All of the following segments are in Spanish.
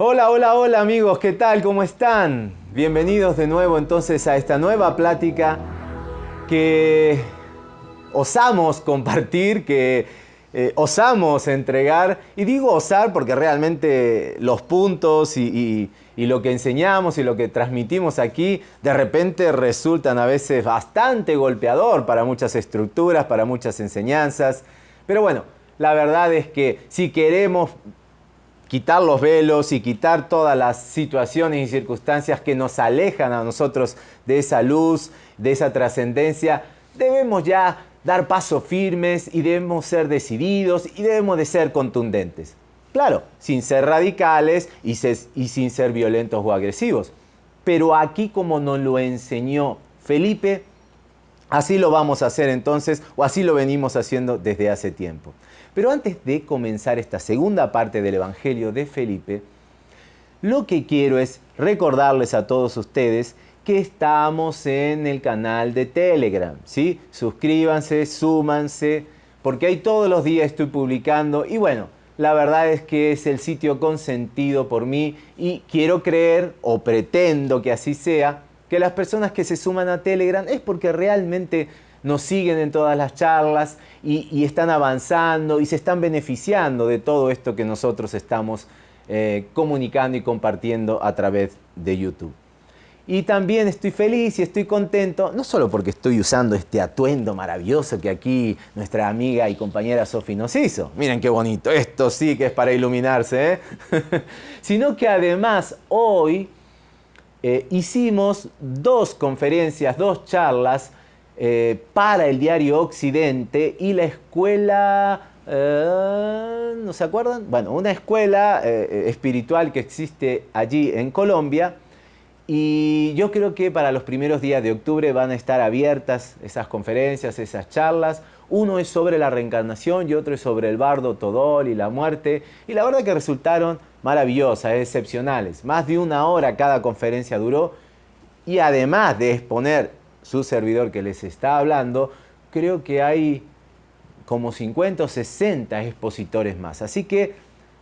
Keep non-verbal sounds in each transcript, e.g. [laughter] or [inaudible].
Hola, hola, hola amigos, ¿qué tal? ¿Cómo están? Bienvenidos de nuevo entonces a esta nueva plática que osamos compartir, que eh, osamos entregar. Y digo osar porque realmente los puntos y, y lo que enseñamos y lo que transmitimos aquí de repente resultan a veces bastante golpeador para muchas estructuras, para muchas enseñanzas. Pero bueno, la verdad es que si queremos quitar los velos y quitar todas las situaciones y circunstancias que nos alejan a nosotros de esa luz, de esa trascendencia, debemos ya dar pasos firmes y debemos ser decididos y debemos de ser contundentes. Claro, sin ser radicales y, sin ser violentos o agresivos. Pero aquí como nos lo enseñó Felipe, así lo vamos a hacer entonces o así lo venimos haciendo desde hace tiempo. Pero antes de comenzar esta segunda parte del Evangelio de Felipe, lo que quiero es recordarles a todos ustedes estamos en el canal de Telegram, ¿sí? Suscríbanse, súmanse, porque ahí todos los días estoy publicando y bueno, la verdad es que es el sitio consentido por mí y quiero creer o pretendo que así sea, que las personas que se suman a Telegram es porque realmente nos siguen en todas las charlas y, están avanzando y se están beneficiando de todo esto que nosotros estamos eh, comunicando y compartiendo a través de YouTube. Y también estoy feliz y estoy contento, no solo porque estoy usando este atuendo maravilloso que aquí nuestra amiga y compañera Sofi nos hizo. Miren qué bonito, esto sí que es para iluminarse, ¿eh? [laughs] sino que además hoy eh, hicimos dos conferencias, dos charlas eh, para el diario Occidente y la escuela, eh, ¿no se acuerdan? Bueno, una escuela espiritual que existe allí en Colombia y yo creo que para los primeros días de octubre van a estar abiertas esas conferencias, esas charlas. Uno es sobre la reencarnación y otro es sobre el bardo Todol y la muerte. Y la verdad que resultaron maravillosas, excepcionales. Más de una hora cada conferencia duró. Y además de exponer su servidor que les está hablando, creo que hay como 50 o 60 expositores más. Así que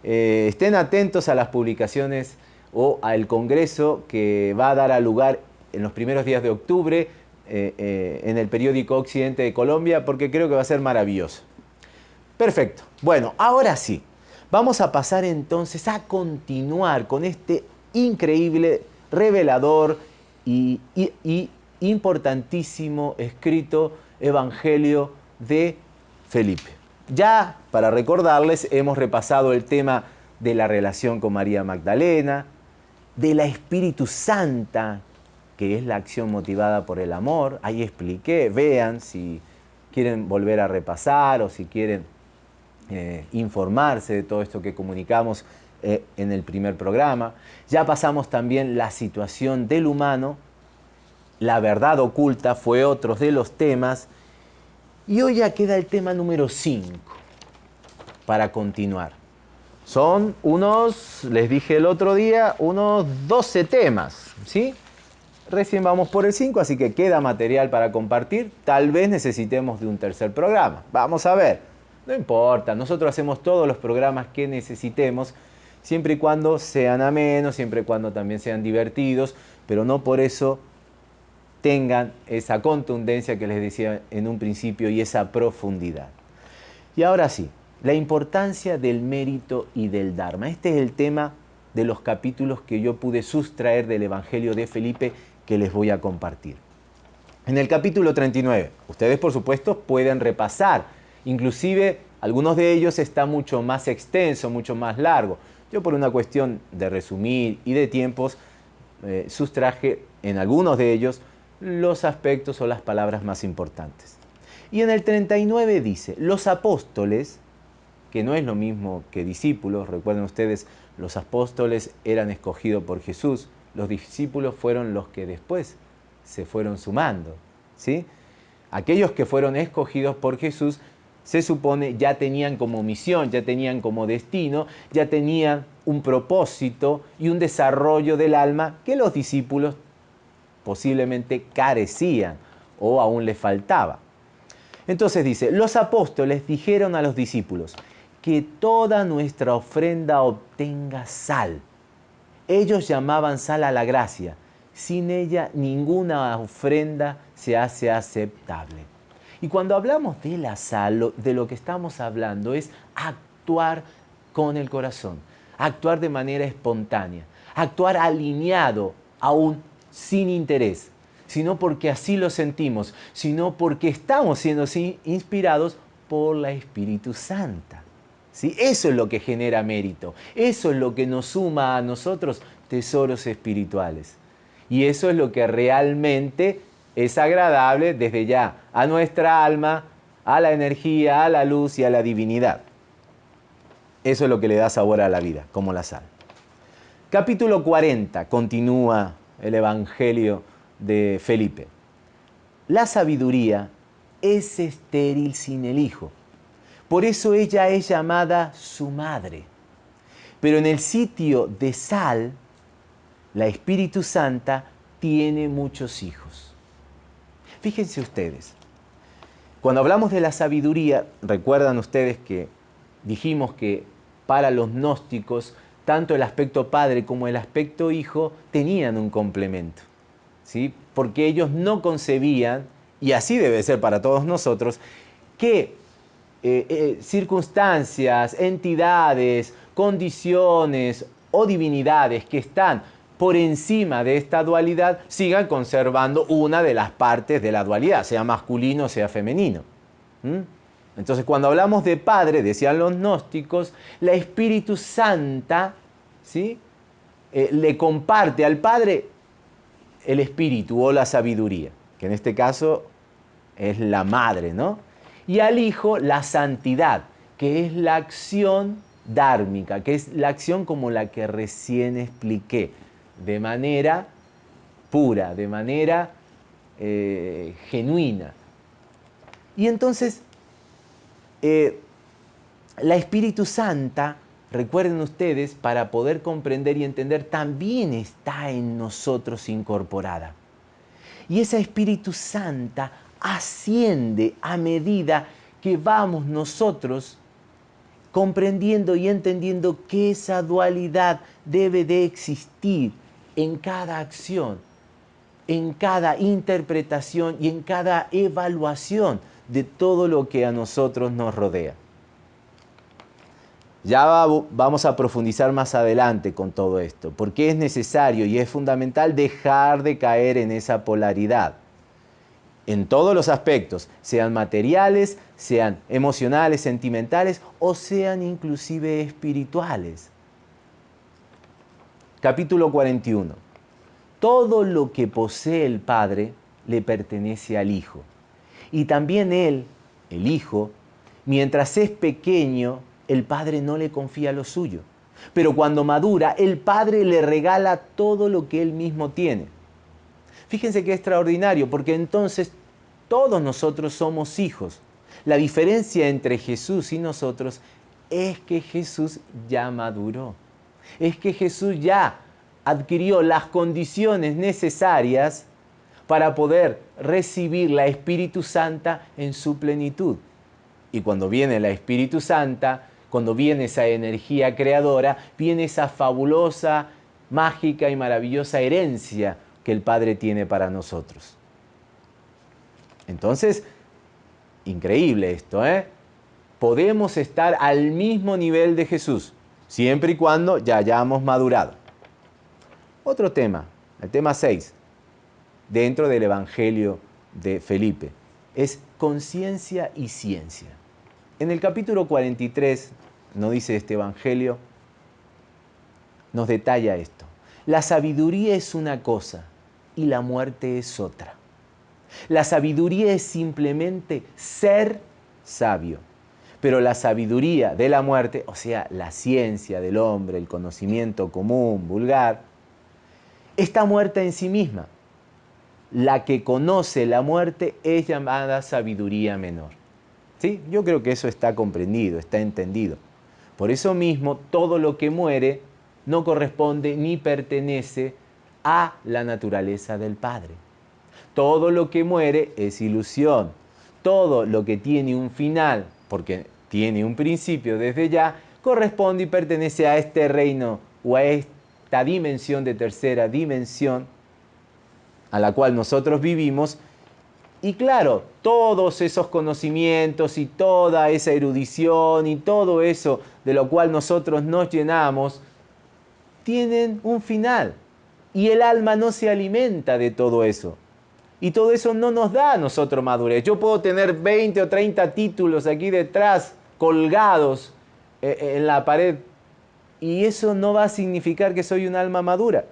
eh, estén atentos a las publicaciones o al congreso que va a dar a lugar en los primeros días de octubre eh, eh, en el periódico Occidente de Colombia, porque creo que va a ser maravilloso. Perfecto. Bueno, ahora sí, vamos a pasar entonces a continuar con este increíble, revelador y importantísimo escrito Evangelio de Felipe. Ya, para recordarles, hemos repasado el tema de la relación con María Magdalena, de la Espíritu Santa, que es la acción motivada por el amor. Ahí expliqué, vean si quieren volver a repasar o si quieren eh, informarse de todo esto que comunicamos eh, en el primer programa. Ya pasamos también la situación del humano la verdad oculta fue otro de los temas. Y hoy ya queda el tema número 5 para continuar. Son unos, les dije el otro día, unos 12 temas, ¿sí? Recién vamos por el 5, así que queda material para compartir. Tal vez necesitemos de un tercer programa. Vamos a ver. No importa, nosotros hacemos todos los programas que necesitemos, siempre y cuando sean amenos, siempre y cuando también sean divertidos, pero no por eso tengan esa contundencia que les decía en un principio y esa profundidad. Y ahora sí, la importancia del mérito y del Dharma. Este es el tema de los capítulos que yo pude sustraer del Evangelio de Felipe que les voy a compartir. En el capítulo 39, ustedes por supuesto pueden repasar, inclusive algunos de ellos está mucho más extenso, mucho más largo. Yo por una cuestión de resumir y de tiempos, eh, sustraje en algunos de ellos los aspectos o las palabras más importantes. Y en el 39 dice, los apóstoles, que no es lo mismo que discípulos, recuerden ustedes, los apóstoles eran escogidos por Jesús, los discípulos fueron los que después se fueron sumando. ¿sí? Aquellos que fueron escogidos por Jesús se supone ya tenían como misión, ya tenían como destino, ya tenían un propósito y un desarrollo del alma que los discípulos posiblemente carecían o aún les faltaba. Entonces dice, los apóstoles dijeron a los discípulos que toda nuestra ofrenda obtenga sal. Ellos llamaban sal a la gracia. Sin ella ninguna ofrenda se hace aceptable. Y cuando hablamos de la sal, de lo que estamos hablando es actuar con el corazón, actuar de manera espontánea, actuar alineado, aún sin interés, sino porque así lo sentimos, sino porque estamos siendo inspirados por la Espíritu Santa. ¿Sí? Eso es lo que genera mérito, eso es lo que nos suma a nosotros tesoros espirituales. Y eso es lo que realmente es agradable desde ya a nuestra alma, a la energía, a la luz y a la divinidad. Eso es lo que le da sabor a la vida, como la sal. Capítulo 40, continúa el Evangelio de Felipe. La sabiduría es estéril sin el Hijo. Por eso ella es llamada su madre. Pero en el sitio de sal, la Espíritu Santa tiene muchos hijos. Fíjense ustedes, cuando hablamos de la sabiduría, recuerdan ustedes que dijimos que para los gnósticos tanto el aspecto padre como el aspecto hijo tenían un complemento. ¿sí? Porque ellos no concebían, y así debe ser para todos nosotros, que eh, eh, circunstancias, entidades, condiciones o divinidades que están por encima de esta dualidad sigan conservando una de las partes de la dualidad, sea masculino sea femenino. Entonces, cuando hablamos de Padre, decían los gnósticos, la Espíritu Santa ¿sí? Eh, le comparte al Padre el Espíritu o la sabiduría, que en este caso es la madre, ¿no? Y al Hijo la santidad, que es la acción dármica, que es la acción como la que recién expliqué, de manera pura, de manera eh, genuina. Y entonces eh, la Espíritu Santa, recuerden ustedes, para poder comprender y entender, también está en nosotros incorporada. Y esa Espíritu Santa asciende a medida que vamos nosotros comprendiendo y entendiendo que esa dualidad debe de existir en cada acción, en cada interpretación y en cada evaluación de todo lo que a nosotros nos rodea. Ya vamos a profundizar más adelante con todo esto, porque es necesario y es fundamental dejar de caer en esa polaridad, en todos los aspectos, sean materiales, sean emocionales, sentimentales o sean inclusive espirituales. Capítulo 41. Todo lo que posee el Padre le pertenece al Hijo y también él, el Hijo, mientras es pequeño, el Padre no le confía lo suyo. Pero cuando madura, el Padre le regala todo lo que él mismo tiene. Fíjense qué extraordinario, porque entonces todos nosotros somos hijos. La diferencia entre Jesús y nosotros es que Jesús ya maduró. Es que Jesús ya adquirió las condiciones necesarias para poder recibir la Espíritu Santa en su plenitud. Y cuando viene la Espíritu Santa, cuando viene esa energía creadora, viene esa fabulosa, mágica y maravillosa herencia que el Padre tiene para nosotros. Entonces, increíble esto, ¿eh? Podemos estar al mismo nivel de Jesús, siempre y cuando ya hayamos madurado. Otro tema, el tema 6 dentro del Evangelio de Felipe. Es conciencia y ciencia. En el capítulo 43, nos dice este Evangelio, nos detalla esto. La sabiduría es una cosa y la muerte es otra. La sabiduría es simplemente ser sabio. Pero la sabiduría de la muerte, o sea, la ciencia del hombre, el conocimiento común, vulgar, está muerta en sí misma la que conoce la muerte es llamada sabiduría menor. ¿Sí? Yo creo que eso está comprendido, está entendido. Por eso mismo, todo lo que muere no corresponde ni pertenece a la naturaleza del Padre. Todo lo que muere es ilusión. Todo lo que tiene un final, porque tiene un principio desde ya, corresponde y pertenece a este reino o a esta dimensión de tercera dimensión a la cual nosotros vivimos. Y claro, todos esos conocimientos y toda esa erudición y todo eso de lo cual nosotros nos llenamos, tienen un final. Y el alma no se alimenta de todo eso. Y todo eso no nos da a nosotros madurez. Yo puedo tener 20 o 30 títulos aquí detrás, colgados eh, eh, en la pared, y eso no va a significar que soy un alma madura.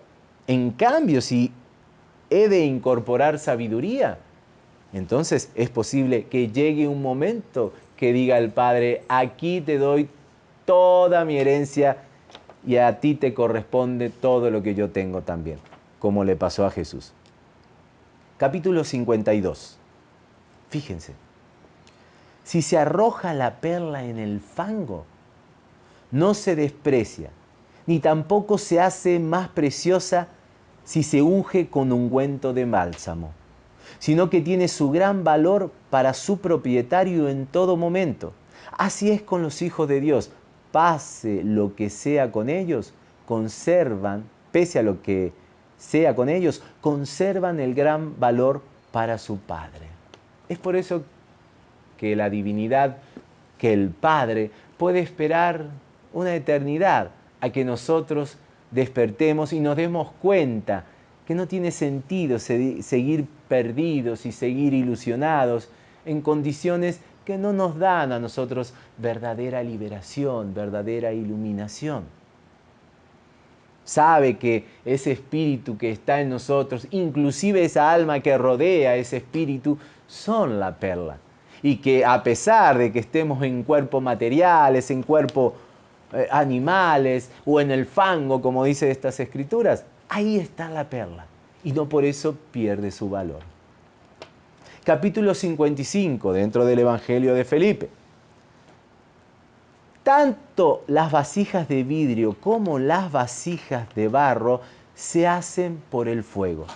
En cambio, si he de incorporar sabiduría, entonces es posible que llegue un momento que diga el Padre, aquí te doy toda mi herencia y a ti te corresponde todo lo que yo tengo también, como le pasó a Jesús. Capítulo 52. Fíjense, si se arroja la perla en el fango, no se desprecia, ni tampoco se hace más preciosa si se unge con ungüento de bálsamo, sino que tiene su gran valor para su propietario en todo momento. Así es con los hijos de Dios. Pase lo que sea con ellos, conservan, pese a lo que sea con ellos, conservan el gran valor para su Padre. Es por eso que la divinidad, que el Padre puede esperar una eternidad a que nosotros despertemos y nos demos cuenta que no tiene sentido seguir perdidos y seguir ilusionados en condiciones que no nos dan a nosotros verdadera liberación, verdadera iluminación. Sabe que ese espíritu que está en nosotros, inclusive esa alma que rodea ese espíritu, son la perla. Y que a pesar de que estemos en cuerpos materiales, en cuerpo eh, animales o en el fango, como dice estas escrituras, ahí está la perla y no por eso pierde su valor. Capítulo 55 dentro del Evangelio de Felipe. Tanto las vasijas de vidrio como las vasijas de barro se hacen por el fuego.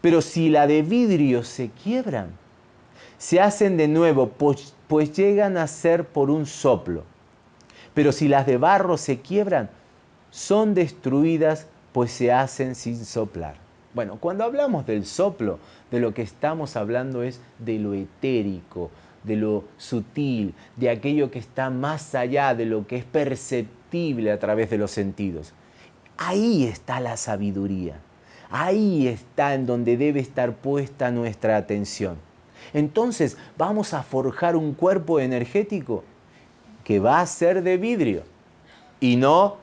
Pero si la de vidrio se quiebran, se hacen de nuevo, pues, pues llegan a ser por un soplo pero si las de barro se quiebran, son destruidas, pues se hacen sin soplar. Bueno, cuando hablamos del soplo, de lo que estamos hablando es de lo etérico, de lo sutil, de aquello que está más allá de lo que es perceptible a través de los sentidos. Ahí está la sabiduría. Ahí está en donde debe estar puesta nuestra atención. Entonces, vamos a forjar un cuerpo energético que va a ser de vidrio y no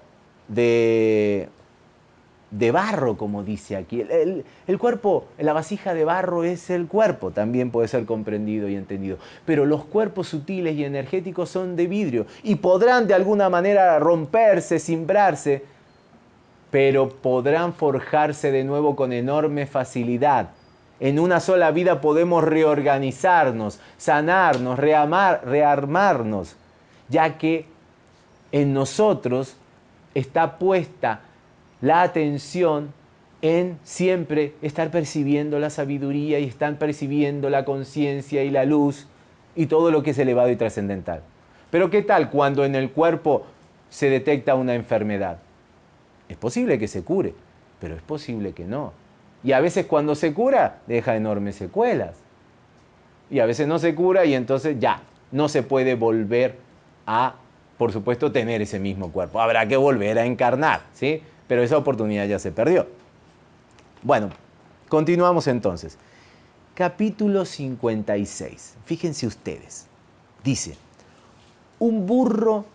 de, de barro, como dice aquí. El, el, cuerpo, la vasija de barro es el cuerpo, también puede ser comprendido y entendido. Pero los cuerpos sutiles y energéticos son de vidrio y podrán de alguna manera romperse, simbrarse, pero podrán forjarse de nuevo con enorme facilidad. En una sola vida podemos reorganizarnos, sanarnos, reamar, rearmarnos ya que en nosotros está puesta la atención en siempre estar percibiendo la sabiduría y estar percibiendo la conciencia y la luz y todo lo que es elevado y trascendental. Pero ¿qué tal cuando en el cuerpo se detecta una enfermedad? Es posible que se cure, pero es posible que no. Y a veces cuando se cura deja enormes secuelas. Y a veces no se cura y entonces ya, no se puede volver a, por supuesto, tener ese mismo cuerpo. Habrá que volver a encarnar, ¿sí? Pero esa oportunidad ya se perdió. Bueno, continuamos entonces. Capítulo 56. Fíjense ustedes. Dice, un burro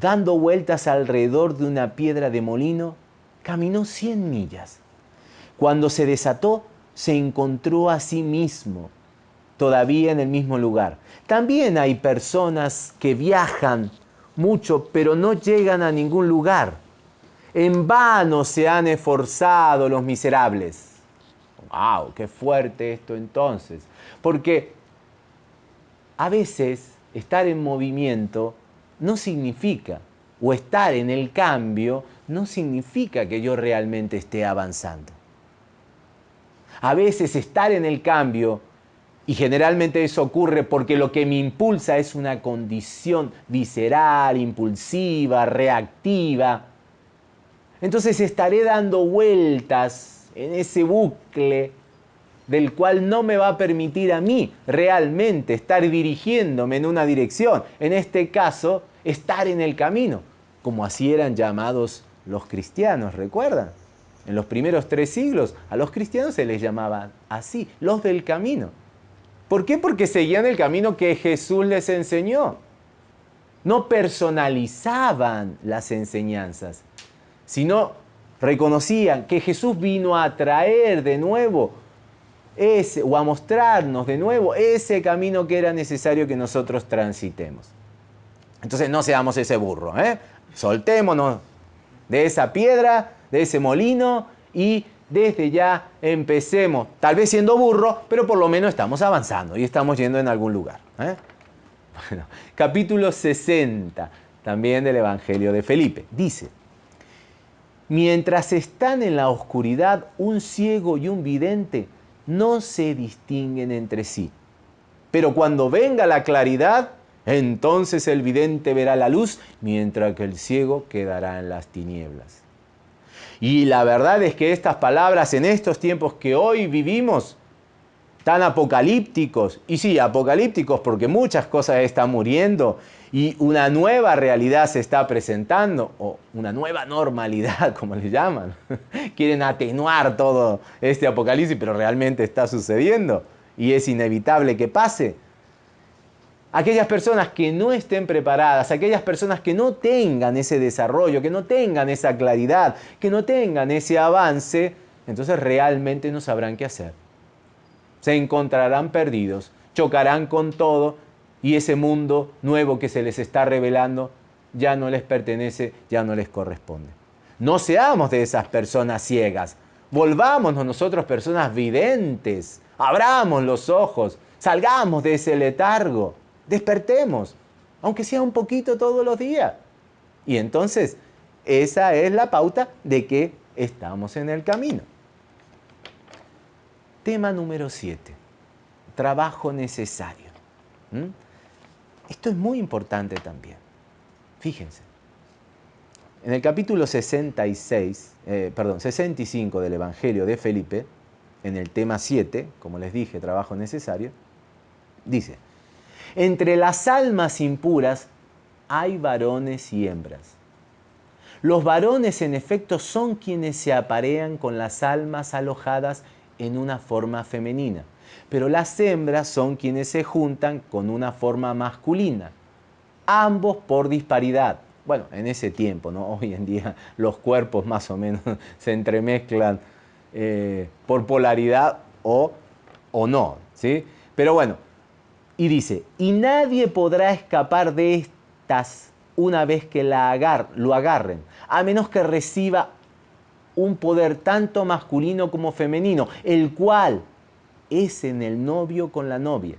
dando vueltas alrededor de una piedra de molino, caminó 100 millas. Cuando se desató, se encontró a sí mismo todavía en el mismo lugar. También hay personas que viajan mucho, pero no llegan a ningún lugar. En vano se han esforzado los miserables. ¡Wow! ¡Qué fuerte esto entonces! Porque a veces estar en movimiento no significa, o estar en el cambio, no significa que yo realmente esté avanzando. A veces estar en el cambio, y generalmente eso ocurre porque lo que me impulsa es una condición visceral, impulsiva, reactiva. Entonces estaré dando vueltas en ese bucle del cual no me va a permitir a mí realmente estar dirigiéndome en una dirección. En este caso, estar en el camino, como así eran llamados los cristianos, ¿recuerdan? En los primeros tres siglos a los cristianos se les llamaba así, los del camino. ¿Por qué? Porque seguían el camino que Jesús les enseñó. No personalizaban las enseñanzas, sino reconocían que Jesús vino a traer de nuevo ese, o a mostrarnos de nuevo ese camino que era necesario que nosotros transitemos. Entonces no seamos ese burro, ¿eh? soltémonos de esa piedra, de ese molino y desde ya empecemos, tal vez siendo burro, pero por lo menos estamos avanzando y estamos yendo en algún lugar. ¿eh? Bueno, capítulo 60 también del Evangelio de Felipe. Dice, mientras están en la oscuridad un ciego y un vidente, no se distinguen entre sí. Pero cuando venga la claridad, entonces el vidente verá la luz, mientras que el ciego quedará en las tinieblas. Y la verdad es que estas palabras en estos tiempos que hoy vivimos, tan apocalípticos, y sí, apocalípticos porque muchas cosas están muriendo y una nueva realidad se está presentando, o una nueva normalidad, [laughs] como le llaman. [laughs] Quieren atenuar todo este apocalipsis, pero realmente está sucediendo y es inevitable que pase. Aquellas personas que no estén preparadas, aquellas personas que no tengan ese desarrollo, que no tengan esa claridad, que no tengan ese avance, entonces realmente no sabrán qué hacer. Se encontrarán perdidos, chocarán con todo y ese mundo nuevo que se les está revelando ya no les pertenece, ya no les corresponde. No seamos de esas personas ciegas, volvámonos nosotros personas videntes, abramos los ojos, salgamos de ese letargo despertemos, aunque sea un poquito todos los días. Y entonces, esa es la pauta de que estamos en el camino. Tema número 7. Trabajo necesario. ¿Mm? Esto es muy importante también. Fíjense. En el capítulo 66, eh, perdón, 65 del Evangelio de Felipe, en el tema 7, como les dije, trabajo necesario, dice, entre las almas impuras hay varones y hembras. Los varones en efecto son quienes se aparean con las almas alojadas en una forma femenina, pero las hembras son quienes se juntan con una forma masculina, ambos por disparidad. Bueno, en ese tiempo, ¿no? [laughs] Hoy en día los cuerpos más o menos [laughs] se entremezclan eh, por polaridad o, o no, ¿sí? Pero bueno, y dice, y nadie podrá escapar de estas una vez que la lo agarren, a menos que reciba un poder tanto masculino como femenino, el cual es en el novio con la novia.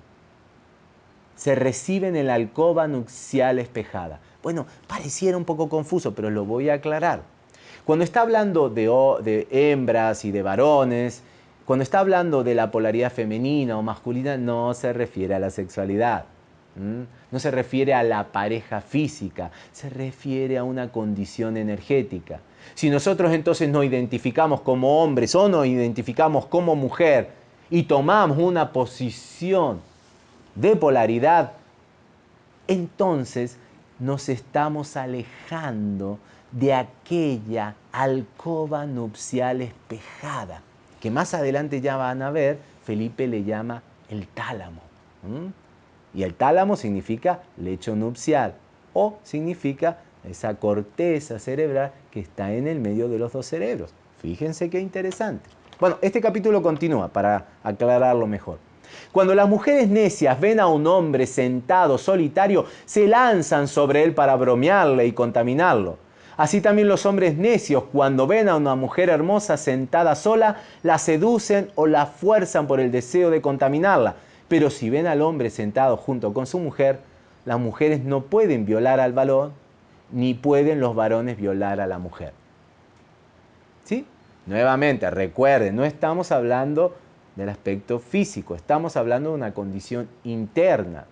Se recibe en el alcoba nupcial espejada. Bueno, pareciera un poco confuso, pero lo voy a aclarar. Cuando está hablando de hembras y de varones, cuando está hablando de la polaridad femenina o masculina, no se refiere a la sexualidad. No se refiere a la pareja física, se refiere a una condición energética. Si nosotros entonces nos identificamos como hombres o nos identificamos como mujer y tomamos una posición de polaridad, entonces nos estamos alejando de aquella alcoba nupcial espejada que más adelante ya van a ver, Felipe le llama el tálamo. Y el tálamo significa lecho nupcial o significa esa corteza cerebral que está en el medio de los dos cerebros. Fíjense qué interesante. Bueno, este capítulo continúa para aclararlo mejor. Cuando las mujeres necias ven a un hombre sentado solitario, se lanzan sobre él para bromearle y contaminarlo. Así también los hombres necios, cuando ven a una mujer hermosa sentada sola, la seducen o la fuerzan por el deseo de contaminarla. Pero si ven al hombre sentado junto con su mujer, las mujeres no pueden violar al varón, ni pueden los varones violar a la mujer. ¿Sí? Nuevamente, recuerden, no estamos hablando del aspecto físico, estamos hablando de una condición interna.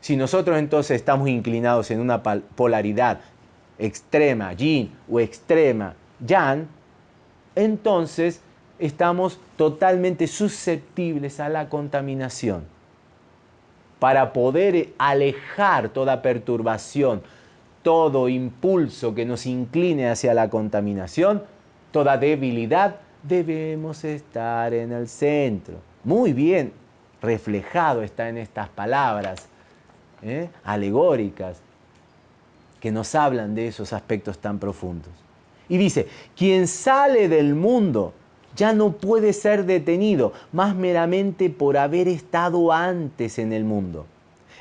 Si nosotros entonces estamos inclinados en una polaridad extrema yin o extrema yang, entonces estamos totalmente susceptibles a la contaminación. Para poder alejar toda perturbación, todo impulso que nos incline hacia la contaminación, toda debilidad, debemos estar en el centro. Muy bien reflejado está en estas palabras ¿eh? alegóricas que nos hablan de esos aspectos tan profundos. Y dice, quien sale del mundo ya no puede ser detenido, más meramente por haber estado antes en el mundo.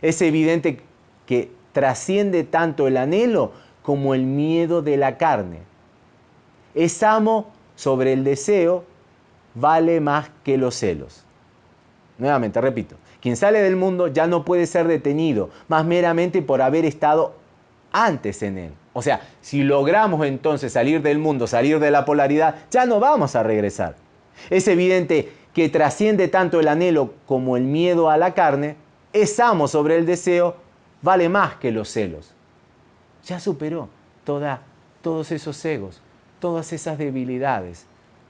Es evidente que trasciende tanto el anhelo como el miedo de la carne. Es amo sobre el deseo, vale más que los celos. Nuevamente, repito, quien sale del mundo ya no puede ser detenido, más meramente por haber estado antes en él. O sea, si logramos entonces salir del mundo, salir de la polaridad, ya no vamos a regresar. Es evidente que trasciende tanto el anhelo como el miedo a la carne, es amo sobre el deseo, vale más que los celos. Ya superó toda, todos esos egos, todas esas debilidades,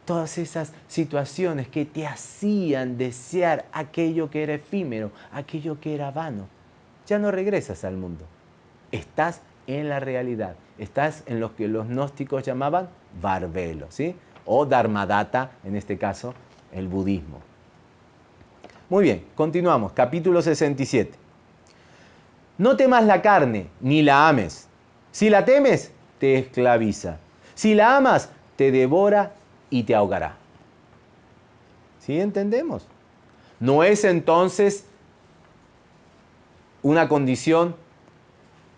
todas esas situaciones que te hacían desear aquello que era efímero, aquello que era vano. Ya no regresas al mundo. Estás en la realidad. Estás en lo que los gnósticos llamaban barbelo, ¿sí? O dharmadata, en este caso, el budismo. Muy bien, continuamos. Capítulo 67. No temas la carne, ni la ames. Si la temes, te esclaviza. Si la amas, te devora y te ahogará. ¿Sí entendemos? No es entonces una condición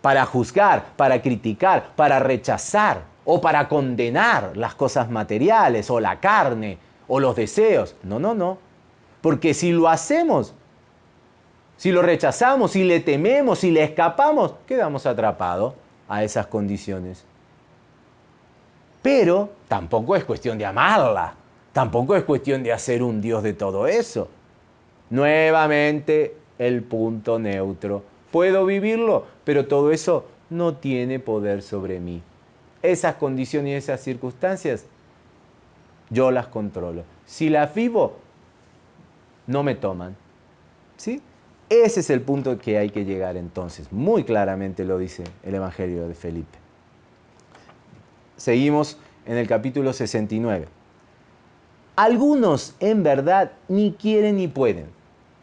para juzgar, para criticar, para rechazar o para condenar las cosas materiales o la carne o los deseos. No, no, no. Porque si lo hacemos, si lo rechazamos, si le tememos, si le escapamos, quedamos atrapados a esas condiciones. Pero tampoco es cuestión de amarla, tampoco es cuestión de hacer un Dios de todo eso. Nuevamente el punto neutro puedo vivirlo, pero todo eso no tiene poder sobre mí. Esas condiciones y esas circunstancias, yo las controlo. Si las vivo, no me toman. ¿Sí? Ese es el punto que hay que llegar entonces. Muy claramente lo dice el Evangelio de Felipe. Seguimos en el capítulo 69. Algunos en verdad ni quieren ni pueden,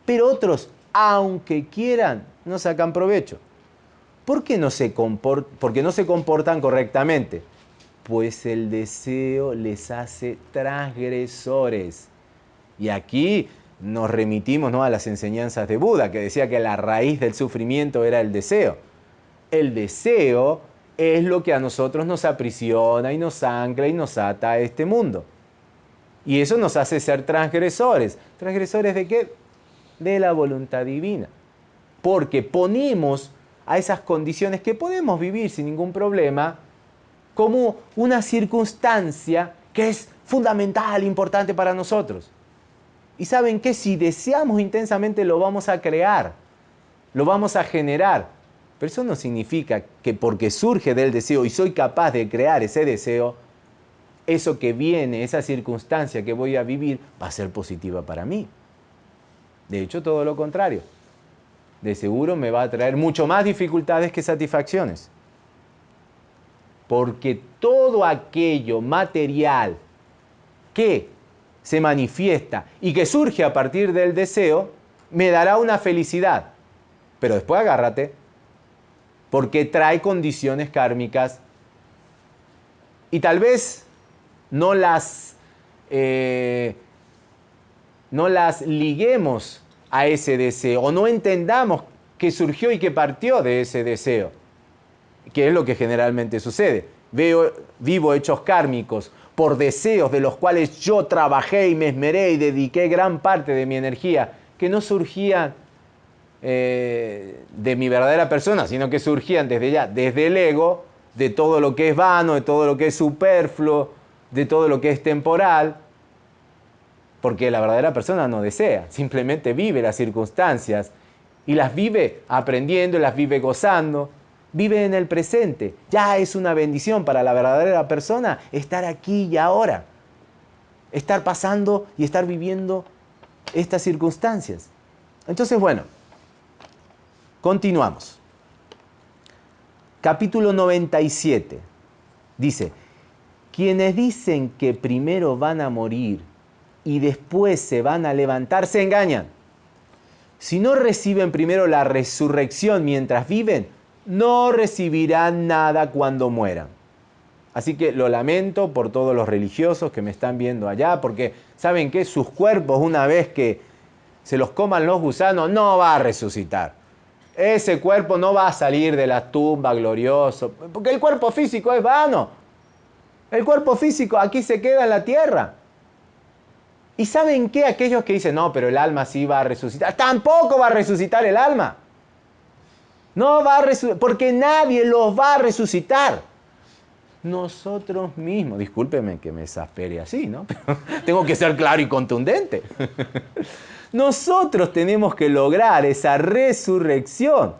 pero otros, aunque quieran, no sacan provecho. ¿Por qué no se porque no se comportan correctamente? Pues el deseo les hace transgresores. Y aquí nos remitimos ¿no? a las enseñanzas de Buda, que decía que la raíz del sufrimiento era el deseo. El deseo es lo que a nosotros nos aprisiona y nos ancla y nos ata a este mundo. Y eso nos hace ser transgresores. ¿Transgresores de qué? De la voluntad divina porque ponemos a esas condiciones que podemos vivir sin ningún problema como una circunstancia que es fundamental, importante para nosotros. Y saben que si deseamos intensamente lo vamos a crear, lo vamos a generar. Pero eso no significa que porque surge del deseo y soy capaz de crear ese deseo, eso que viene, esa circunstancia que voy a vivir, va a ser positiva para mí. De hecho, todo lo contrario de seguro me va a traer mucho más dificultades que satisfacciones. Porque todo aquello material que se manifiesta y que surge a partir del deseo, me dará una felicidad. Pero después agárrate, porque trae condiciones kármicas y tal vez no las, eh, no las liguemos a ese deseo o no entendamos que surgió y que partió de ese deseo, que es lo que generalmente sucede. Veo, vivo hechos kármicos por deseos de los cuales yo trabajé y me esmeré y dediqué gran parte de mi energía, que no surgían eh, de mi verdadera persona, sino que surgían desde ya, desde el ego, de todo lo que es vano, de todo lo que es superfluo, de todo lo que es temporal, porque la verdadera persona no desea, simplemente vive las circunstancias y las vive aprendiendo, las vive gozando, vive en el presente. Ya es una bendición para la verdadera persona estar aquí y ahora, estar pasando y estar viviendo estas circunstancias. Entonces, bueno, continuamos. Capítulo 97 dice, quienes dicen que primero van a morir y después se van a levantar, se engañan. Si no reciben primero la resurrección mientras viven, no recibirán nada cuando mueran. Así que lo lamento por todos los religiosos que me están viendo allá, porque saben que sus cuerpos, una vez que se los coman los gusanos, no va a resucitar. Ese cuerpo no va a salir de la tumba glorioso, porque el cuerpo físico es vano. El cuerpo físico aquí se queda en la tierra. ¿Y saben qué? Aquellos que dicen, no, pero el alma sí va a resucitar. Tampoco va a resucitar el alma. No va a porque nadie los va a resucitar. Nosotros mismos, discúlpeme que me exaspere así, ¿no? [laughs] tengo que ser claro y contundente. [laughs] Nosotros tenemos que lograr esa resurrección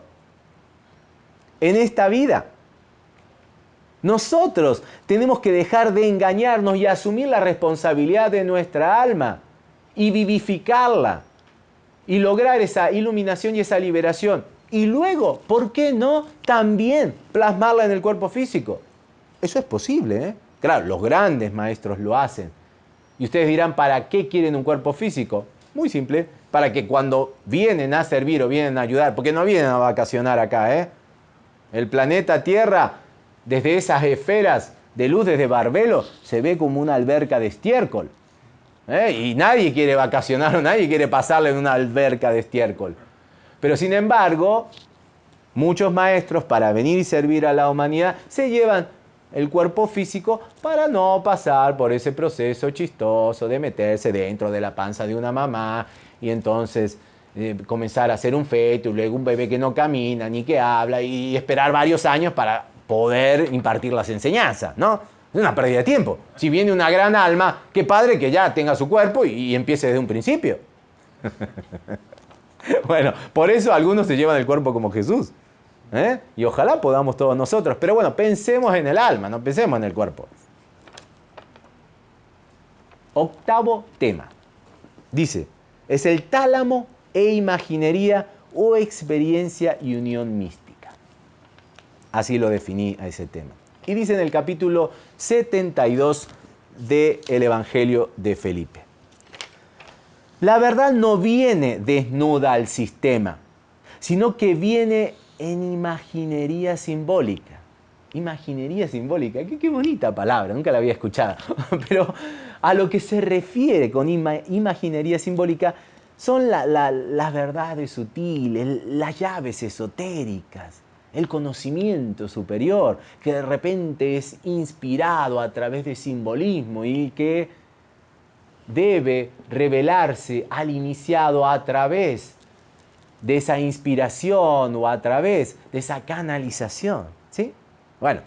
en esta vida. Nosotros tenemos que dejar de engañarnos y asumir la responsabilidad de nuestra alma y vivificarla y lograr esa iluminación y esa liberación. Y luego, ¿por qué no también plasmarla en el cuerpo físico? Eso es posible, ¿eh? Claro, los grandes maestros lo hacen. Y ustedes dirán, ¿para qué quieren un cuerpo físico? Muy simple, para que cuando vienen a servir o vienen a ayudar, porque no vienen a vacacionar acá, ¿eh? El planeta Tierra desde esas esferas de luz desde Barbelo se ve como una alberca de estiércol. ¿eh? Y nadie quiere vacacionar o nadie quiere pasarle en una alberca de estiércol. Pero sin embargo, muchos maestros para venir y servir a la humanidad se llevan el cuerpo físico para no pasar por ese proceso chistoso de meterse dentro de la panza de una mamá y entonces eh, comenzar a hacer un feto y luego un bebé que no camina ni que habla y esperar varios años para poder impartir las enseñanzas, ¿no? Es una pérdida de tiempo. Si viene una gran alma, qué padre que ya tenga su cuerpo y, empiece desde un principio. [laughs] [laughs] bueno, por eso algunos se llevan el cuerpo como Jesús. ¿eh? Y ojalá podamos todos nosotros. Pero bueno, pensemos en el alma, no pensemos en el cuerpo. Octavo tema. Dice, es el tálamo e imaginería o experiencia y unión mística. Así lo definí a ese tema. Y dice en el capítulo 72 del Evangelio de Felipe. La verdad no viene desnuda al sistema, sino que viene en imaginería simbólica. Imaginería simbólica, qué, bonita palabra, nunca la había escuchado. [laughs] Pero a lo que se refiere con imaginería simbólica son las verdades sutiles, las llaves esotéricas, el conocimiento superior, que de repente es inspirado a través de simbolismo y que debe revelarse al iniciado a través de esa inspiración o a través de esa canalización. ¿Sí? Bueno,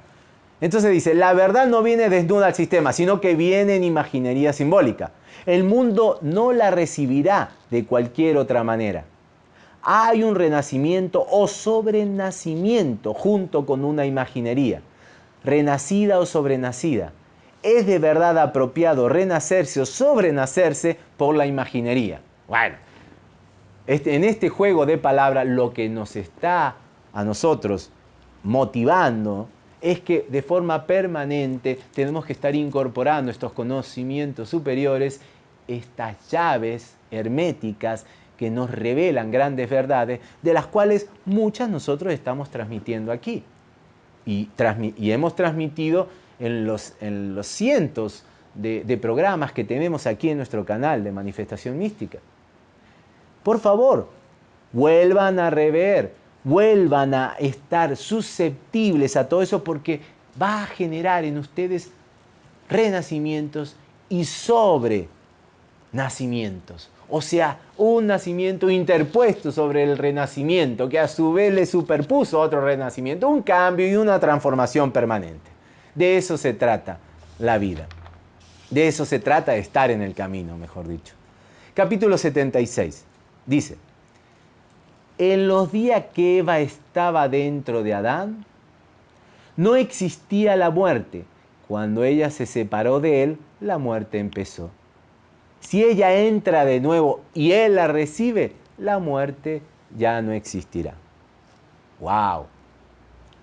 entonces dice, la verdad no viene desnuda al sistema, sino que viene en imaginería simbólica. El mundo no la recibirá de cualquier otra manera hay un renacimiento o sobrenacimiento junto con una imaginería, renacida o sobrenacida. Es de verdad apropiado renacerse o sobrenacerse por la imaginería. Bueno, este, en este juego de palabras lo que nos está a nosotros motivando es que de forma permanente tenemos que estar incorporando estos conocimientos superiores, estas llaves herméticas que nos revelan grandes verdades, de las cuales muchas nosotros estamos transmitiendo aquí. Y, hemos transmitido en los, en los cientos de, programas que tenemos aquí en nuestro canal de manifestación mística. Por favor, vuelvan a rever, vuelvan a estar susceptibles a todo eso porque va a generar en ustedes renacimientos y sobre nacimientos. O sea, un nacimiento interpuesto sobre el renacimiento, que a su vez le superpuso otro renacimiento, un cambio y una transformación permanente. De eso se trata la vida. De eso se trata estar en el camino, mejor dicho. Capítulo 76. Dice, en los días que Eva estaba dentro de Adán, no existía la muerte. Cuando ella se separó de él, la muerte empezó. Si ella entra de nuevo y él la recibe, la muerte ya no existirá. ¡Wow!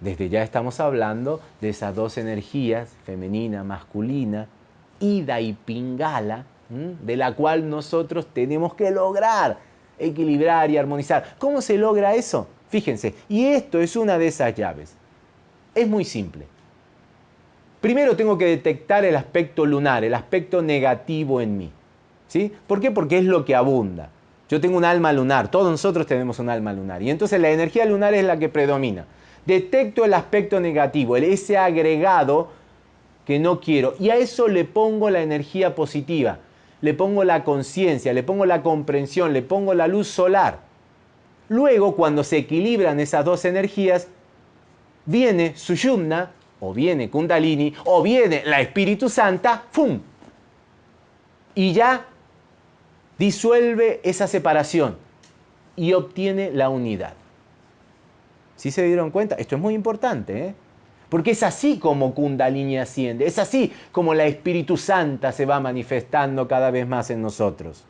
Desde ya estamos hablando de esas dos energías, femenina, masculina, ida y pingala, de la cual nosotros tenemos que lograr equilibrar y armonizar. ¿Cómo se logra eso? Fíjense, y esto es una de esas llaves. Es muy simple. Primero tengo que detectar el aspecto lunar, el aspecto negativo en mí. ¿Sí? ¿Por qué? Porque es lo que abunda. Yo tengo un alma lunar, todos nosotros tenemos un alma lunar. Y entonces la energía lunar es la que predomina. Detecto el aspecto negativo, ese agregado que no quiero. Y a eso le pongo la energía positiva, le pongo la conciencia, le pongo la comprensión, le pongo la luz solar. Luego, cuando se equilibran esas dos energías, viene Suyumna, o viene Kundalini, o viene la Espíritu Santa, ¡fum! Y ya disuelve esa separación y obtiene la unidad. ¿Sí se dieron cuenta? Esto es muy importante, ¿eh? Porque es así como Kundalini asciende, es así como la Espíritu Santa se va manifestando cada vez más en nosotros.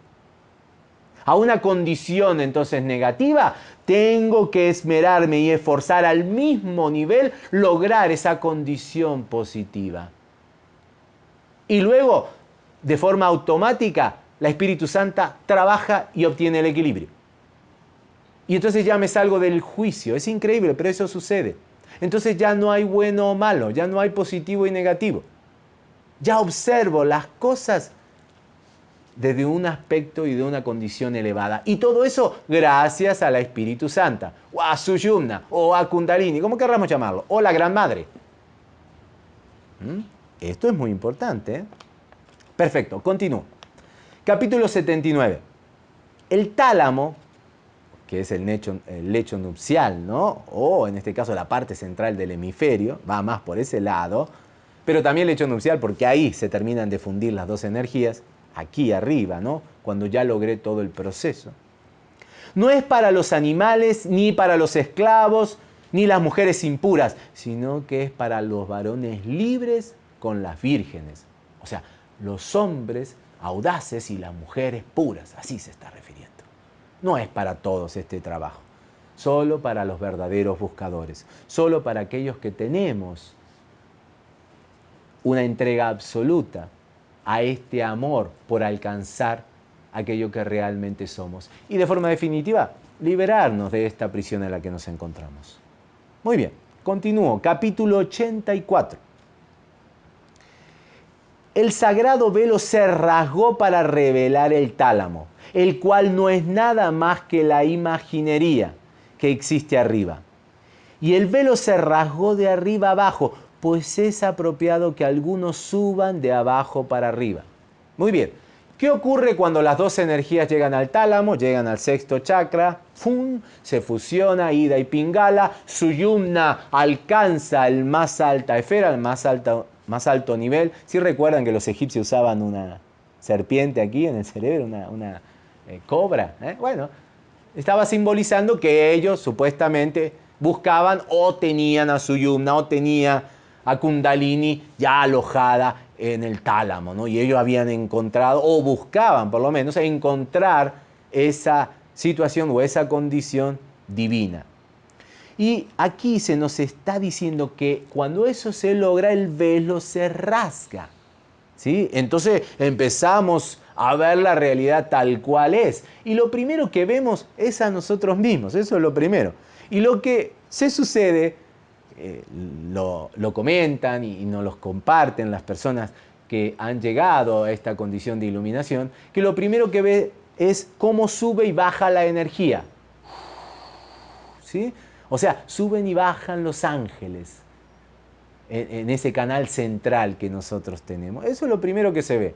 A una condición entonces negativa, tengo que esmerarme y esforzar al mismo nivel lograr esa condición positiva. Y luego, de forma automática, la Espíritu Santa trabaja y obtiene el equilibrio. Y entonces ya me salgo del juicio. Es increíble, pero eso sucede. Entonces ya no hay bueno o malo, ya no hay positivo y negativo. Ya observo las cosas desde un aspecto y de una condición elevada. Y todo eso gracias a la Espíritu Santa, o a Suyumna, o a Kundalini, como querramos llamarlo, o la Gran Madre. ¿Mm? Esto es muy importante. ¿eh? Perfecto, continúo. Capítulo 79. El tálamo que es el lecho, nupcial, ¿no? O en este caso la parte central del hemisferio, va más por ese lado, pero también el lecho nupcial porque ahí se terminan de fundir las dos energías, aquí arriba, ¿no? Cuando ya logré todo el proceso. No es para los animales, ni para los esclavos, ni las mujeres impuras, sino que es para los varones libres con las vírgenes. O sea, los hombres audaces y las mujeres puras, así se está refiriendo. No es para todos este trabajo, solo para los verdaderos buscadores, solo para aquellos que tenemos una entrega absoluta a este amor por alcanzar aquello que realmente somos. Y de forma definitiva, liberarnos de esta prisión en la que nos encontramos. Muy bien, continúo. Capítulo 84. El sagrado velo se rasgó para revelar el tálamo el cual no es nada más que la imaginería que existe arriba. Y el velo se rasgó de arriba abajo, pues es apropiado que algunos suban de abajo para arriba. Muy bien, ¿qué ocurre cuando las dos energías llegan al tálamo, llegan al sexto chakra? ¡Fum! Se fusiona Ida y Pingala, Suyumna alcanza el más alta esfera, el más alto, más alto nivel. Si recuerdan que los egipcios usaban una serpiente aquí en el cerebro, una eh, cobra. ¿eh? Bueno, estaba simbolizando que ellos supuestamente buscaban o tenían a Suyumna o tenía a Kundalini ya alojada en el tálamo, ¿no? Y ellos habían encontrado, o buscaban por lo menos, encontrar esa situación o esa condición divina. Y aquí se nos está diciendo que cuando eso se logra, el velo se rasga. ¿sí? Entonces empezamos a ver la realidad tal cual es. Y lo primero que vemos es a nosotros mismos, eso es lo primero. Y lo que se sucede, eh, lo, comentan y, y nos lo comparten las personas que han llegado a esta condición de iluminación, que lo primero que ve es cómo sube y baja la energía. ¿Sí? O sea, suben y bajan los ángeles en, ese canal central que nosotros tenemos. Eso es lo primero que se ve.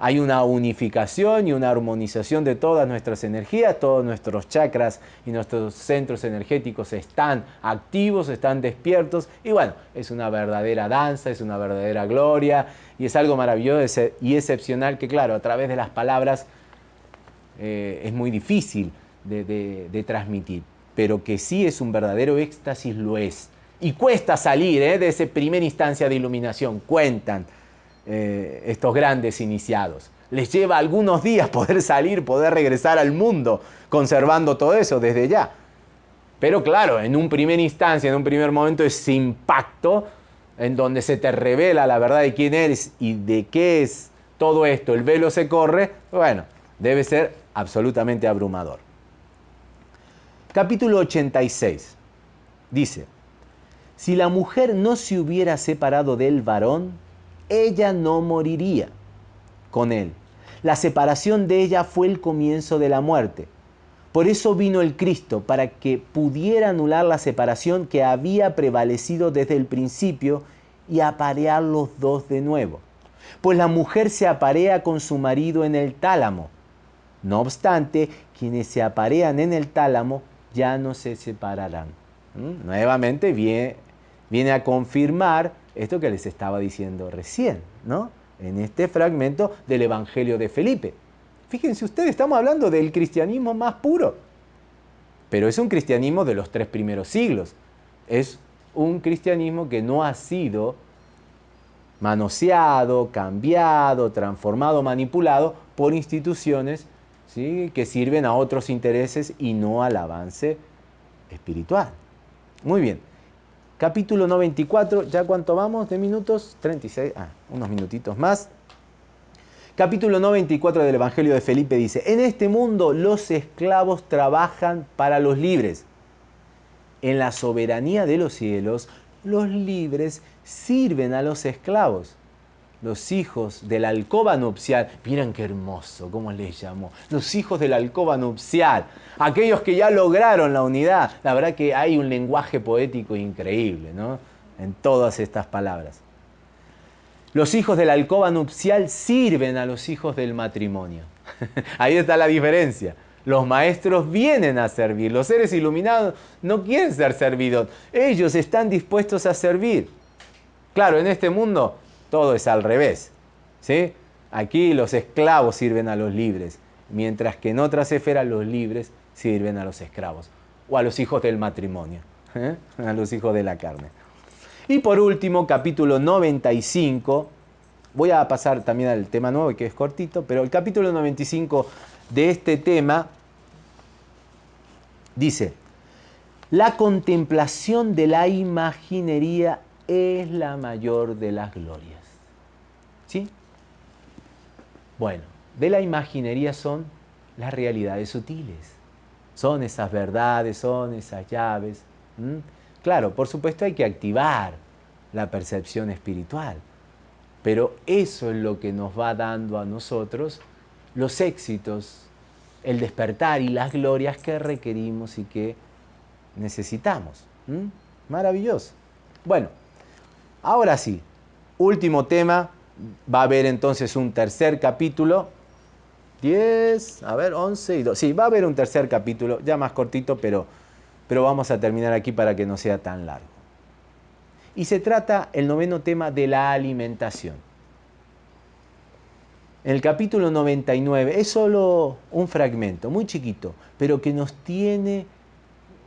Hay una unificación y una armonización de todas nuestras energías, todos nuestros chakras y nuestros centros energéticos están activos, están despiertos. Y bueno, es una verdadera danza, es una verdadera gloria. Y es algo maravilloso y excepcional que claro, a través de las palabras eh, es muy difícil de, transmitir, pero que sí es un verdadero éxtasis, lo es. Y cuesta salir ¿eh? de esa primera instancia de iluminación, cuentan eh, estos grandes iniciados. Les lleva algunos días poder salir, poder regresar al mundo, conservando todo eso desde ya. Pero claro, en un primer instancia, en un primer momento, ese impacto en donde se te revela la verdad de quién eres y de qué es todo esto, el velo se corre, bueno, debe ser absolutamente abrumador. Capítulo 86 dice, si la mujer no se hubiera separado del varón, ella no moriría con él. La separación de ella fue el comienzo de la muerte. Por eso vino el Cristo, para que pudiera anular la separación que había prevalecido desde el principio y aparear los dos de nuevo. Pues la mujer se aparea con su marido en el tálamo. No obstante, quienes se aparean en el tálamo ya no se separarán. ¿Mm? Nuevamente viene, viene a confirmar esto que les estaba diciendo recién, ¿no? En este fragmento del Evangelio de Felipe. Fíjense ustedes, estamos hablando del cristianismo más puro. Pero es un cristianismo de los tres primeros siglos. Es un cristianismo que no ha sido manoseado, cambiado, transformado, manipulado por instituciones ¿sí? que sirven a otros intereses y no al avance espiritual. Muy bien. Capítulo 94, ¿ya cuánto vamos de minutos? 36, ah, unos minutitos más. Capítulo 94 del Evangelio de Felipe dice, en este mundo los esclavos trabajan para los libres. En la soberanía de los cielos, los libres sirven a los esclavos los hijos de la alcoba nupcial, miren qué hermoso, cómo les llamó, los hijos de la alcoba nupcial, aquellos que ya lograron la unidad. La verdad que hay un lenguaje poético increíble, ¿no? En todas estas palabras. Los hijos de la alcoba nupcial sirven a los hijos del matrimonio. [laughs] Ahí está la diferencia. Los maestros vienen a servir, los seres iluminados no quieren ser servidos, ellos están dispuestos a servir. Claro, en este mundo todo es al revés. ¿sí? Aquí los esclavos sirven a los libres, mientras que en otras esferas los libres sirven a los esclavos o a los hijos del matrimonio, ¿eh? a los hijos de la carne. Y por último, capítulo 95, voy a pasar también al tema nuevo que es cortito, pero el capítulo 95 de este tema dice, la contemplación de la imaginería es la mayor de las glorias. ¿Sí? Bueno, de la imaginería son las realidades sutiles. Son esas verdades, son esas llaves. Claro, por supuesto hay que activar la percepción espiritual, pero eso es lo que nos va dando a nosotros los éxitos, el despertar y las glorias que requerimos y que necesitamos. Maravilloso. Bueno, ahora sí, último tema va a haber entonces un tercer capítulo. 10, a ver, 11 y 2. Sí, va a haber un tercer capítulo, ya más cortito, pero, pero vamos a terminar aquí para que no sea tan largo. Y se trata el noveno tema de la alimentación. En el capítulo 99 es solo un fragmento, muy chiquito, pero que nos tiene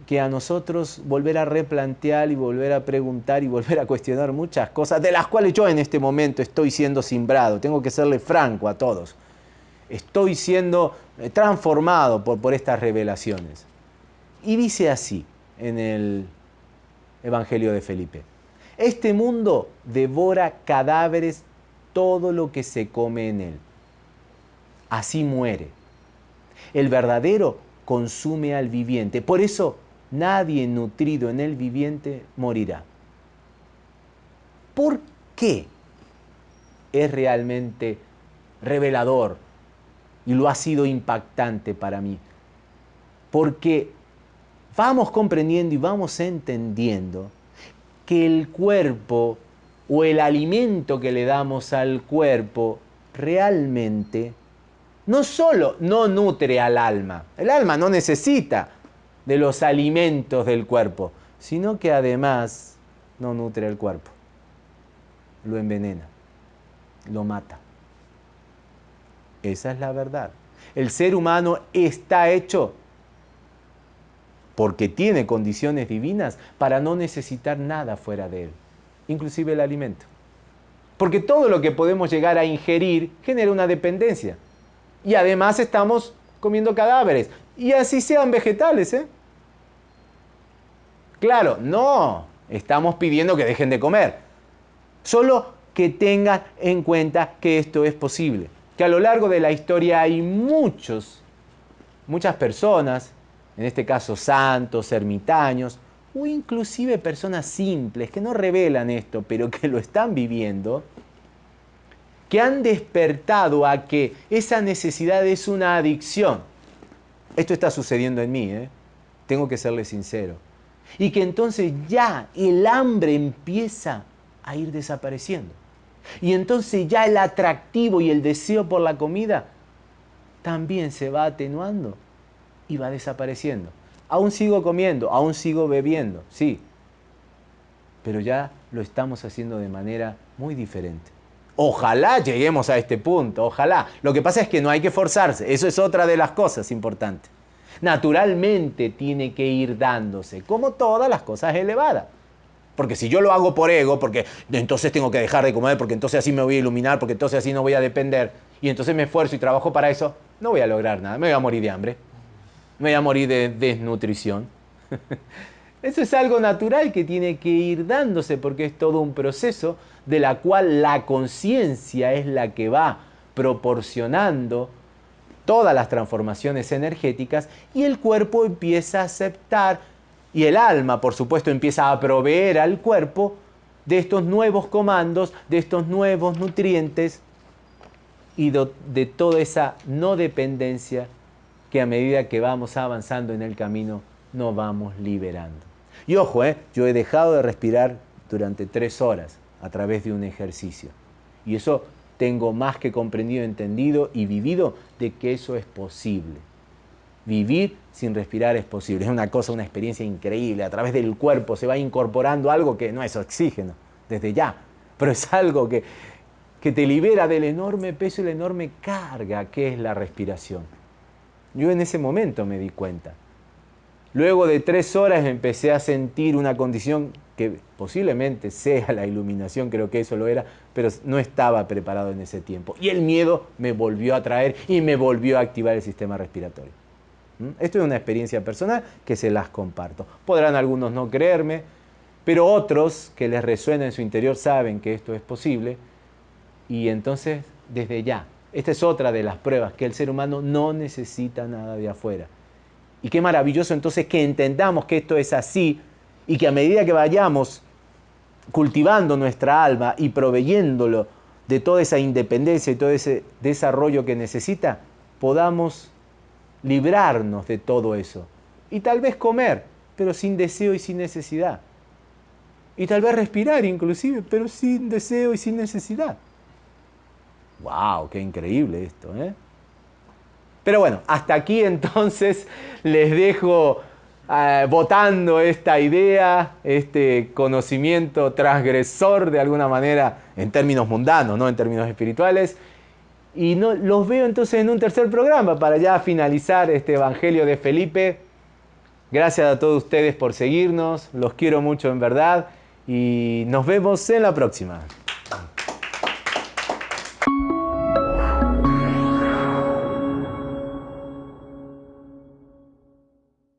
que a nosotros volver a replantear y volver a preguntar y volver a cuestionar muchas cosas, de las cuales yo en este momento estoy siendo simbrado, tengo que serle franco a todos. Estoy siendo eh, transformado por, por estas revelaciones. Y dice así en el Evangelio de Felipe, este mundo devora cadáveres todo lo que se come en él. Así muere. El verdadero consume al viviente. Por eso nadie nutrido en el viviente morirá. ¿Por qué es realmente revelador y lo ha sido impactante para mí? Porque vamos comprendiendo y vamos entendiendo que el cuerpo o el alimento que le damos al cuerpo realmente no solo no nutre al alma, el alma no necesita de los alimentos del cuerpo, sino que además no nutre el cuerpo, lo envenena, lo mata. Esa es la verdad. El ser humano está hecho porque tiene condiciones divinas para no necesitar nada fuera de él, inclusive el alimento. Porque todo lo que podemos llegar a ingerir genera una dependencia. Y además estamos comiendo cadáveres. Y así sean vegetales, ¿eh? Claro, no, estamos pidiendo que dejen de comer. Solo que tengan en cuenta que esto es posible. Que a lo largo de la historia hay muchos, muchas personas, en este caso santos, ermitaños, o inclusive personas simples que no revelan esto, pero que lo están viviendo, que han despertado a que esa necesidad es una adicción. Esto está sucediendo en mí, ¿eh? tengo que serle sincero. Y que entonces ya el hambre empieza a ir desapareciendo. Y entonces ya el atractivo y el deseo por la comida también se va atenuando y va desapareciendo. Aún sigo comiendo, aún sigo bebiendo, sí, pero ya lo estamos haciendo de manera muy diferente. Ojalá lleguemos a este punto, ojalá. Lo que pasa es que no hay que forzarse, eso es otra de las cosas importantes. Naturalmente tiene que ir dándose, como todas las cosas elevadas. Porque si yo lo hago por ego, porque entonces tengo que dejar de comer, porque entonces así me voy a iluminar, porque entonces así no voy a depender, y entonces me esfuerzo y trabajo para eso, no voy a lograr nada, me voy a morir de hambre, me voy a morir de desnutrición. [laughs] Eso es algo natural que tiene que ir dándose porque es todo un proceso de la cual la conciencia es la que va proporcionando todas las transformaciones energéticas y el cuerpo empieza a aceptar y el alma, por supuesto, empieza a proveer al cuerpo de estos nuevos comandos, de estos nuevos nutrientes y de, toda esa no dependencia que a medida que vamos avanzando en el camino nos vamos liberando. Y ojo, ¿eh? yo he dejado de respirar durante tres horas a través de un ejercicio. Y eso tengo más que comprendido, entendido y vivido de que eso es posible. Vivir sin respirar es posible. Es una cosa, una experiencia increíble. A través del cuerpo se va incorporando algo que no es oxígeno, desde ya, pero es algo que, que te libera del enorme peso y la enorme carga que es la respiración. Yo en ese momento me di cuenta. Luego de tres horas empecé a sentir una condición que posiblemente sea la iluminación, creo que eso lo era, pero no estaba preparado en ese tiempo. Y el miedo me volvió a traer y me volvió a activar el sistema respiratorio. ¿Mm? Esto es una experiencia personal que se las comparto. Podrán algunos no creerme, pero otros que les resuena en su interior saben que esto es posible. Y entonces, desde ya, esta es otra de las pruebas, que el ser humano no necesita nada de afuera. Y qué maravilloso entonces que entendamos que esto es así y que a medida que vayamos cultivando nuestra alma y proveyéndolo de toda esa independencia y todo ese desarrollo que necesita, podamos librarnos de todo eso. Y tal vez comer, pero sin deseo y sin necesidad. Y tal vez respirar inclusive, pero sin deseo y sin necesidad. ¡Wow! ¡Qué increíble esto! ¿eh? Pero bueno, hasta aquí [laughs] entonces les dejo eh, votando esta idea, este conocimiento transgresor de alguna manera en términos mundanos, no en términos espirituales. Y no, los veo entonces en un tercer programa para ya finalizar este Evangelio de Felipe. Gracias a todos ustedes por seguirnos, los quiero mucho en verdad y nos vemos en la próxima.